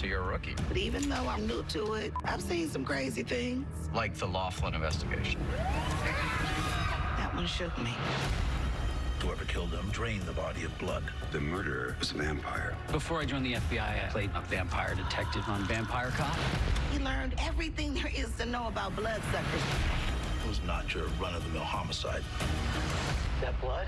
So you're rookie. But even though I'm new to it, I've seen some crazy things. Like the Laughlin investigation. That one shook me. Whoever killed him drained the body of blood. The murderer was a vampire. Before I joined the FBI, I played a vampire detective on Vampire Cop. He learned everything there is to know about bloodsuckers. It was not your run-of-the-mill homicide. That blood?